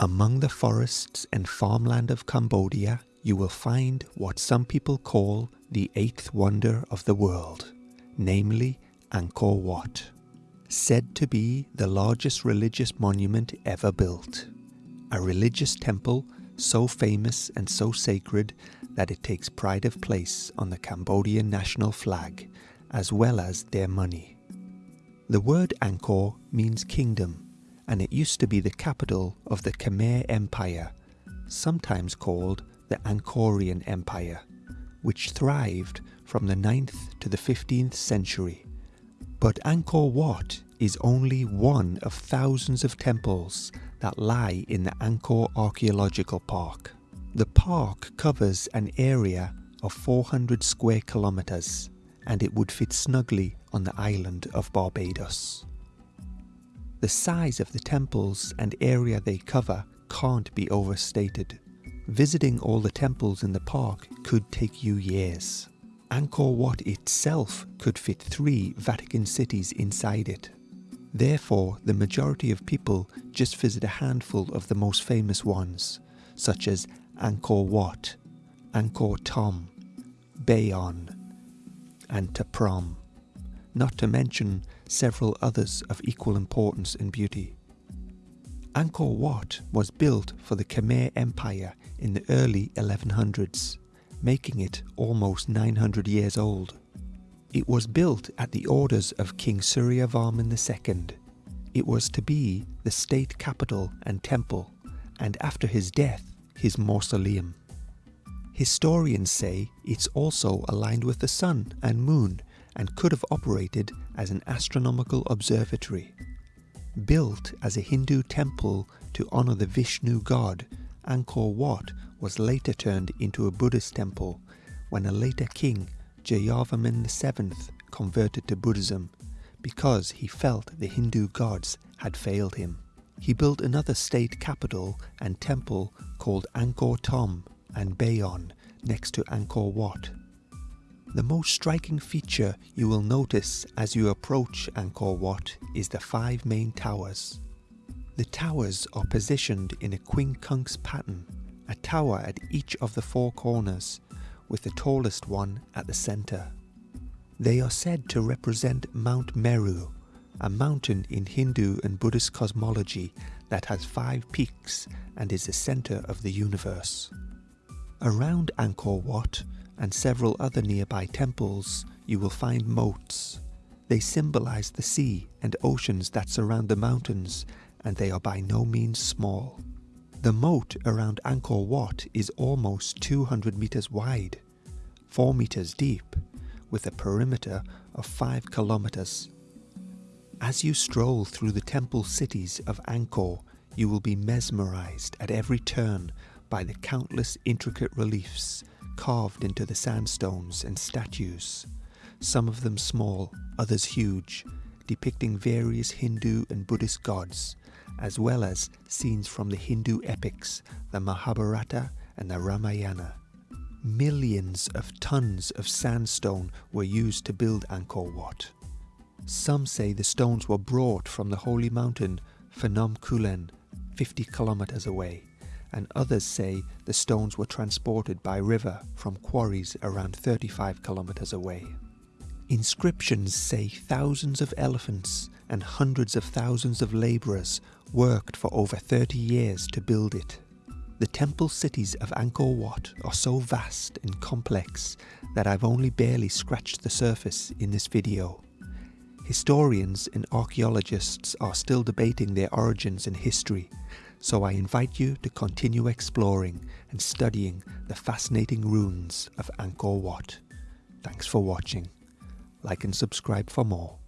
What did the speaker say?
Among the forests and farmland of Cambodia, you will find what some people call the eighth wonder of the world, namely Angkor Wat, said to be the largest religious monument ever built. A religious temple so famous and so sacred that it takes pride of place on the Cambodian national flag as well as their money. The word Angkor means kingdom and it used to be the capital of the Khmer Empire, sometimes called the Angkorian Empire, which thrived from the 9th to the 15th century. But Angkor Wat is only one of thousands of temples that lie in the Angkor Archaeological Park. The park covers an area of 400 square kilometers and it would fit snugly on the island of Barbados. The size of the temples and area they cover can't be overstated. Visiting all the temples in the park could take you years. Angkor Wat itself could fit three Vatican cities inside it. Therefore, the majority of people just visit a handful of the most famous ones, such as Angkor Wat, Angkor Thom, Bayon, and Ta Prohm not to mention several others of equal importance and beauty. Angkor Wat was built for the Khmer Empire in the early 1100s, making it almost 900 years old. It was built at the orders of King Suryavarman II. It was to be the state capital and temple, and after his death, his mausoleum. Historians say it's also aligned with the sun and moon and could have operated as an astronomical observatory. Built as a Hindu temple to honour the Vishnu god, Angkor Wat was later turned into a Buddhist temple when a later king, Jayavarman VII, converted to Buddhism because he felt the Hindu gods had failed him. He built another state capital and temple called Angkor Thom and Bayon next to Angkor Wat. The most striking feature you will notice as you approach Angkor Wat is the five main towers. The towers are positioned in a quincunx pattern, a tower at each of the four corners, with the tallest one at the center. They are said to represent Mount Meru, a mountain in Hindu and Buddhist cosmology that has five peaks and is the center of the universe. Around Angkor Wat, and several other nearby temples, you will find moats. They symbolize the sea and oceans that surround the mountains, and they are by no means small. The moat around Angkor Wat is almost 200 meters wide, 4 meters deep, with a perimeter of 5 kilometers. As you stroll through the temple cities of Angkor, you will be mesmerized at every turn by the countless intricate reliefs carved into the sandstones and statues, some of them small, others huge, depicting various Hindu and Buddhist gods, as well as scenes from the Hindu epics, the Mahabharata and the Ramayana. Millions of tons of sandstone were used to build Angkor Wat. Some say the stones were brought from the holy mountain Phnom Kulen, 50 kilometers away and others say the stones were transported by river from quarries around 35 kilometers away. Inscriptions say thousands of elephants and hundreds of thousands of laborers worked for over 30 years to build it. The temple cities of Angkor Wat are so vast and complex that I've only barely scratched the surface in this video. Historians and archaeologists are still debating their origins and history, so I invite you to continue exploring and studying the fascinating ruins of Angkor Wat. Thanks for watching. Like and subscribe for more.